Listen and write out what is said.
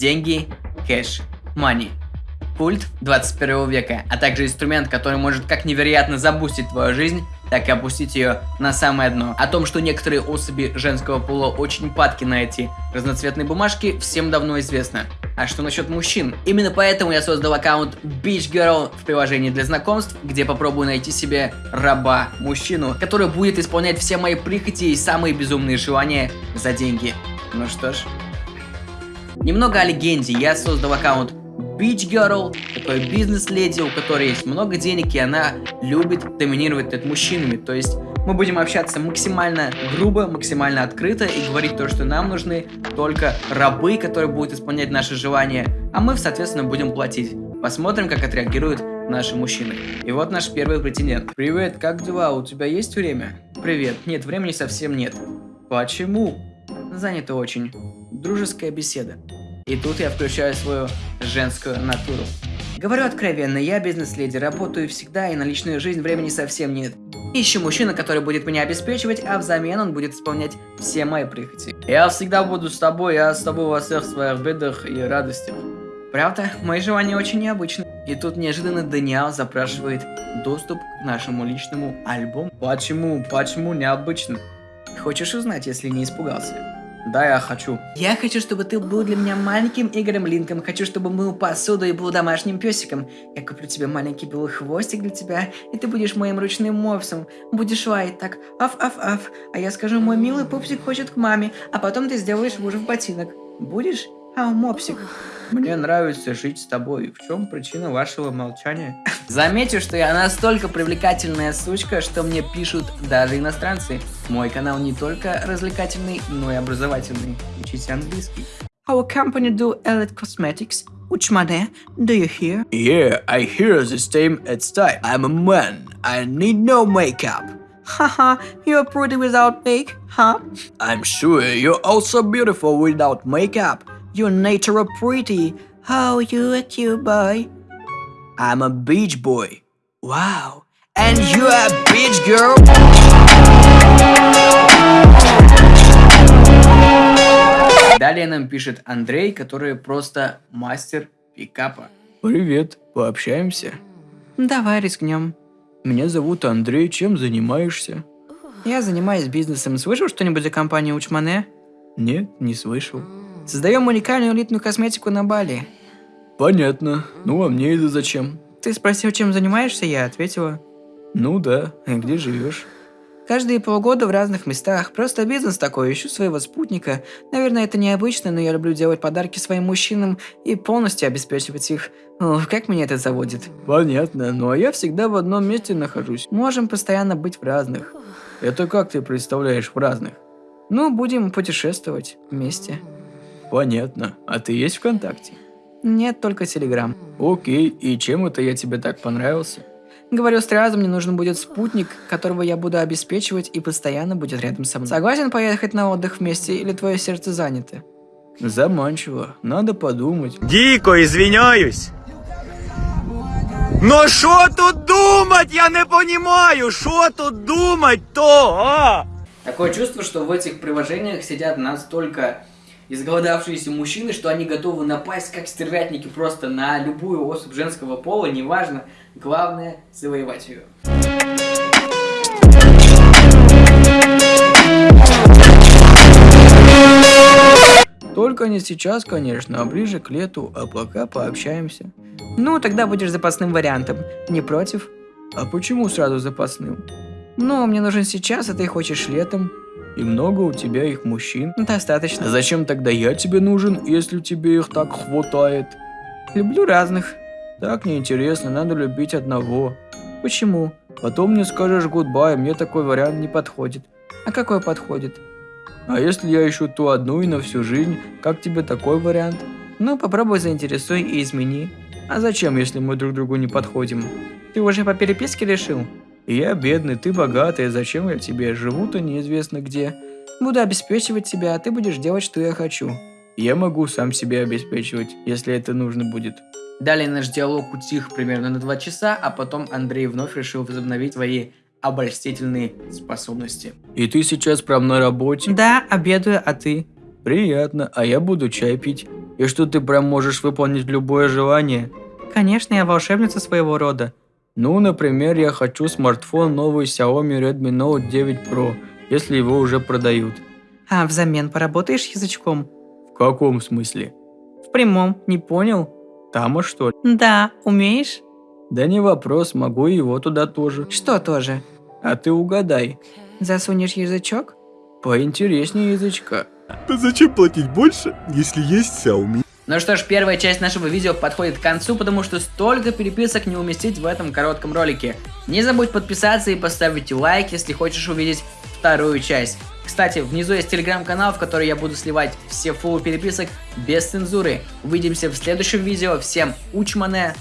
Деньги, кэш, money. Культ 21 века, а также инструмент, который может как невероятно забустить твою жизнь, так и опустить ее на самое дно. О том, что некоторые особи женского пола очень падки на эти разноцветные бумажки, всем давно известно. А что насчет мужчин? Именно поэтому я создал аккаунт Beach Girl в приложении для знакомств, где попробую найти себе раба, мужчину, который будет исполнять все мои прихоти и самые безумные желания за деньги. Ну что ж. Немного о легенде. Я создал аккаунт Beach Girl, такой бизнес-леди, у которой есть много денег, и она любит доминировать над мужчинами. То есть мы будем общаться максимально грубо, максимально открыто и говорить то, что нам нужны только рабы, которые будут исполнять наши желания, а мы, соответственно, будем платить. Посмотрим, как отреагируют наши мужчины. И вот наш первый претендент. Привет, как дела? У тебя есть время? Привет. Нет, времени совсем нет. Почему? Занято очень. Дружеская беседа. И тут я включаю свою женскую натуру. Говорю откровенно, я бизнес-леди, работаю всегда, и на личную жизнь времени совсем нет. Ищу мужчину, который будет меня обеспечивать, а взамен он будет исполнять все мои прихоти. Я всегда буду с тобой, я с тобой во всех своих бедах и радостях. Правда, мои желания очень необычны. И тут неожиданно Даниэл запрашивает доступ к нашему личному альбому. Почему? Почему необычно? Хочешь узнать, если не испугался? Да, я хочу. Я хочу, чтобы ты был для меня маленьким Игорем Линком. Хочу, чтобы мыл посуду и был домашним песиком. Я куплю тебе маленький белый хвостик для тебя, и ты будешь моим ручным мопсом. Будешь лаять так, аф-аф-аф. А я скажу, мой милый пупсик хочет к маме, а потом ты сделаешь мужа в ботинок. Будешь? Ау, мопсик. Мне нравится жить с тобой. В чем причина вашего молчания? Заметьте, что я настолько привлекательная сучка, что мне пишут даже иностранцы. Мой канал не только развлекательный, но и образовательный. Учите английский. Our company do Elite Cosmetics. Which money do you hear? Yeah, I hear the same at time. I'm a man. I need no makeup. Haha, you're pretty without make, huh? I'm sure you're also beautiful without makeup. You're natural pretty. How you a cute boy? I'm a beach boy. Wow. And you a beach girl? Далее нам пишет Андрей, который просто мастер пикапа. Привет, пообщаемся? Давай рискнем. Меня зовут Андрей, чем занимаешься? Я занимаюсь бизнесом. Слышал что-нибудь о компании Учмане? Нет, не слышал. Создаем уникальную элитную косметику на Бали. Понятно. Ну а мне это зачем? Ты спросил, чем занимаешься, я ответила. Ну да, а где живешь? Каждые полгода в разных местах. Просто бизнес такой, ищу своего спутника. Наверное, это необычно, но я люблю делать подарки своим мужчинам и полностью обеспечивать их. О, как меня это заводит. Понятно, ну а я всегда в одном месте нахожусь. Можем постоянно быть в разных. Это как ты представляешь в разных? Ну, будем путешествовать вместе. Понятно. А ты есть ВКонтакте? Нет, только Телеграм. Окей, и чем это я тебе так понравился? Говорю сразу, мне нужен будет спутник, которого я буду обеспечивать и постоянно будет рядом со мной. Согласен поехать на отдых вместе или твое сердце занято? Заманчиво, надо подумать. Дико извиняюсь. Но что тут думать, я не понимаю, что тут думать-то, а? Такое чувство, что в этих приложениях сидят настолько изголодавшиеся мужчины, что они готовы напасть как стервятники просто на любую особь женского пола, неважно, главное завоевать ее. Только не сейчас, конечно, а ближе к лету, а пока пообщаемся. Ну, тогда будешь запасным вариантом. Не против? А почему сразу запасным? Ну, мне нужен сейчас, а ты хочешь летом. И много у тебя их мужчин? Достаточно. Зачем тогда я тебе нужен, если тебе их так хватает? Люблю разных. Так неинтересно, надо любить одного. Почему? Потом мне скажешь гудбай, мне такой вариант не подходит. А какой подходит? А если я ищу ту одну и на всю жизнь, как тебе такой вариант? Ну, попробуй заинтересуй и измени. А зачем, если мы друг другу не подходим? Ты уже по переписке решил? Я бедный, ты богатый, зачем я тебе? Живу-то неизвестно где. Буду обеспечивать тебя, а ты будешь делать, что я хочу. Я могу сам себя обеспечивать, если это нужно будет. Далее наш диалог утих примерно на два часа, а потом Андрей вновь решил возобновить свои обольстительные способности. И ты сейчас прям на работе? Да, обедаю, а ты? Приятно, а я буду чай пить. И что ты прям можешь выполнить любое желание? Конечно, я волшебница своего рода. Ну, например, я хочу смартфон новый Xiaomi Redmi Note 9 Pro, если его уже продают. А взамен поработаешь язычком? В каком смысле? В прямом, не понял? Тама что ли? Да, умеешь? Да не вопрос, могу его туда тоже. Что тоже? А ты угадай. Засунешь язычок? Поинтереснее язычка. Да зачем платить больше, если есть Xiaomi? Ну что ж, первая часть нашего видео подходит к концу, потому что столько переписок не уместить в этом коротком ролике. Не забудь подписаться и поставить лайк, если хочешь увидеть вторую часть. Кстати, внизу есть телеграм-канал, в который я буду сливать все фуллы переписок без цензуры. Увидимся в следующем видео. Всем учмане,